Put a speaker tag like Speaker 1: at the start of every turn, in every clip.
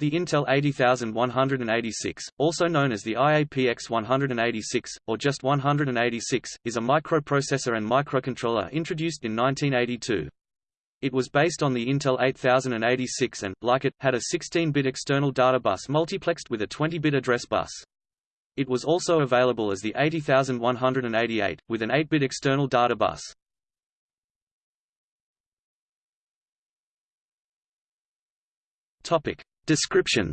Speaker 1: The Intel 80186, also known as the IAPX 186, or just 186, is a microprocessor and microcontroller introduced in 1982. It was based on the Intel 8086 and, like it, had a 16-bit external data bus multiplexed with a 20-bit address bus. It was also available as the 80188, with an 8-bit external data bus. Topic. Description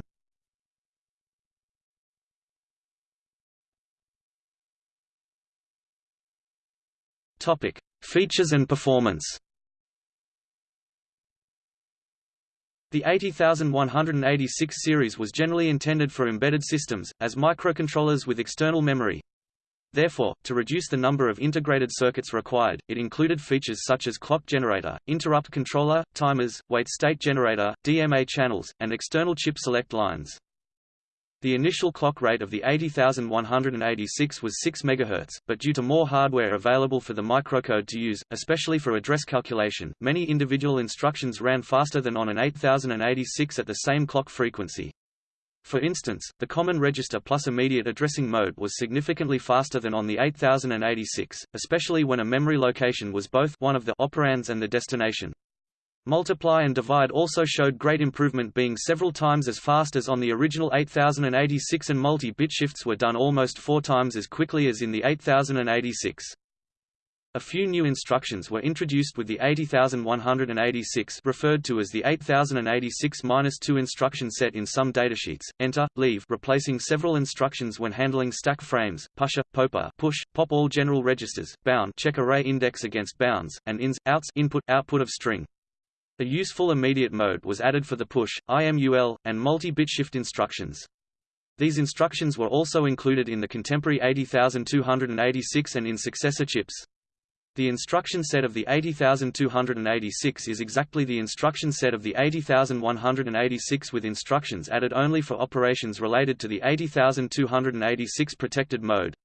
Speaker 1: Topic: Features and performance. The 80186 series was generally intended for embedded systems, as microcontrollers with external memory. Therefore, to reduce the number of integrated circuits required, it included features such as clock generator, interrupt controller, timers, wait state generator, DMA channels, and external chip select lines. The initial clock rate of the 80186 was 6 MHz, but due to more hardware available for the microcode to use, especially for address calculation, many individual instructions ran faster than on an 8086 at the same clock frequency. For instance, the common register plus immediate addressing mode was significantly faster than on the 8086, especially when a memory location was both one of the operands and the destination. Multiply and divide also showed great improvement being several times as fast as on the original 8086 and multi-bit shifts were done almost four times as quickly as in the 8086. A few new instructions were introduced with the 80186 referred to as the 8086-2 instruction set in some datasheets, enter, leave replacing several instructions when handling stack frames, PUSHA, POPA push, pop all general registers, bound check array index against bounds, and ins, outs input, output of string. A useful immediate mode was added for the push, IMUL, and multi-bit shift instructions. These instructions were also included in the contemporary 80286 and in successor chips. The instruction set of the 80286 is exactly the instruction set of the 80186 with instructions added only for operations related to the 80286 protected mode.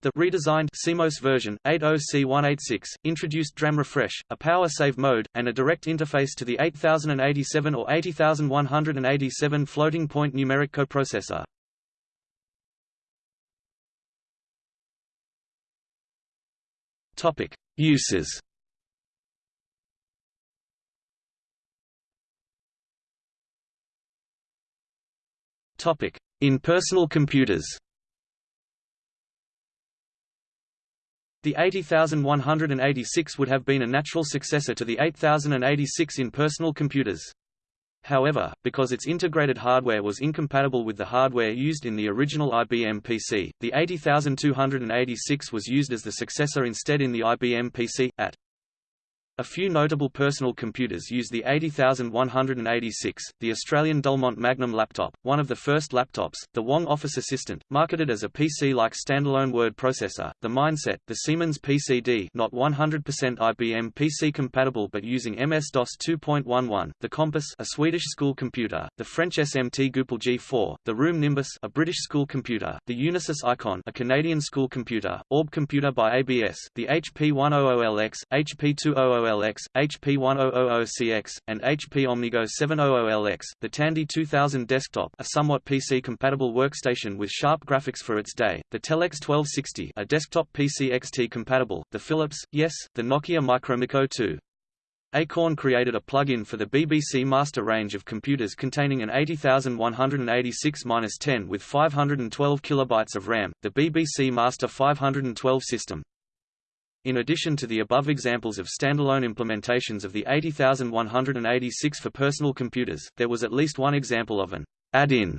Speaker 1: The redesigned CMOS version 80C186 introduced DRAM refresh, a power save mode, and a direct interface to the 8087 or 80187 floating point numeric coprocessor. Topic: Uses. Topic: In personal computers. The 80186 would have been a natural successor to the 8086 in personal computers. However, because its integrated hardware was incompatible with the hardware used in the original IBM PC, the 80286 was used as the successor instead in the IBM PC, at a few notable personal computers use the 80186, the Australian Dulmont Magnum laptop, one of the first laptops, the Wang Office Assistant, marketed as a PC-like standalone word processor, the Mindset, the Siemens PCD not 100% IBM PC compatible but using MS-DOS 2.11, the Compis a Swedish school computer, the French SMT Goupil G4, the Room Nimbus a British school computer, the Unisys Icon a Canadian school computer, Orb computer by ABS, the HP 100LX, HP 200 700LX, HP 1000CX, and HP Omnigo 700LX. The Tandy 2000 desktop, a somewhat PC-compatible workstation with sharp graphics for its day. The Telex 1260, a desktop PC XT compatible. The Philips, yes, the Nokia MikroMikko 2. Acorn created a plug-in for the BBC Master range of computers containing an 80186-10 with 512 kilobytes of RAM, the BBC Master 512 system. In addition to the above examples of standalone implementations of the 80186 for personal computers, there was at least one example of an add-in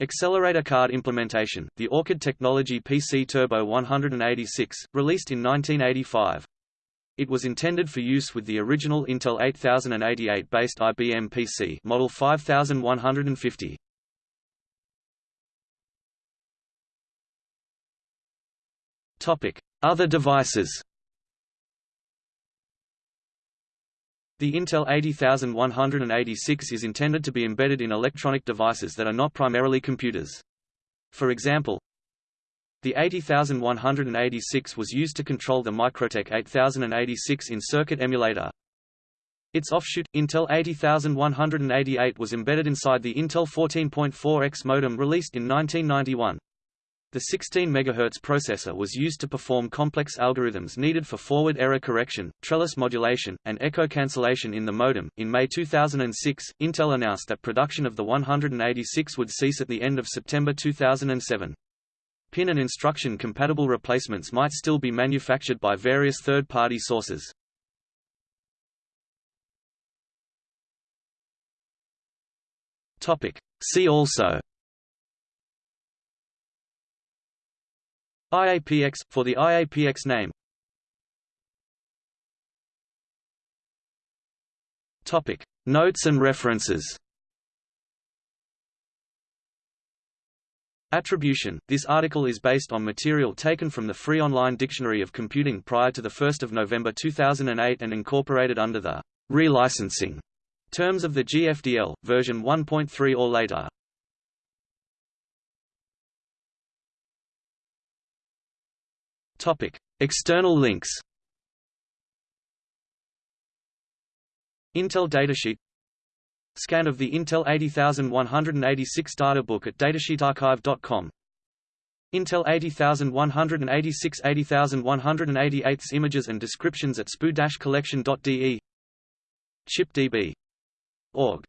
Speaker 1: accelerator card implementation, the Orchid Technology PC Turbo 186, released in 1985. It was intended for use with the original Intel 8088-based IBM PC Model 5150. Topic: Other devices. The Intel 80186 is intended to be embedded in electronic devices that are not primarily computers. For example, the 80186 was used to control the Microtek 8086 in-circuit emulator. Its offshoot, Intel 80188 was embedded inside the Intel 14.4EX modem released in 1991. The 16 MHz processor was used to perform complex algorithms needed for forward error correction, trellis modulation, and echo cancellation in the modem. In May 2006, Intel announced that production of the 186 would cease at the end of September 2007. Pin and instruction compatible replacements might still be manufactured by various third-party sources. Topic. See also IAPX, for the IAPX name Topic. Notes and references Attribution – This article is based on material taken from the Free Online Dictionary of Computing prior to 1 November 2008 and incorporated under the relicensing terms of the GFDL, version 1.3 or later. Topic. External links. Intel datasheet. Scan of the Intel 80186 data book at datasheetarchive.com Intel 80186 80188 images and descriptions at cpu-collection.de ChipDB. Org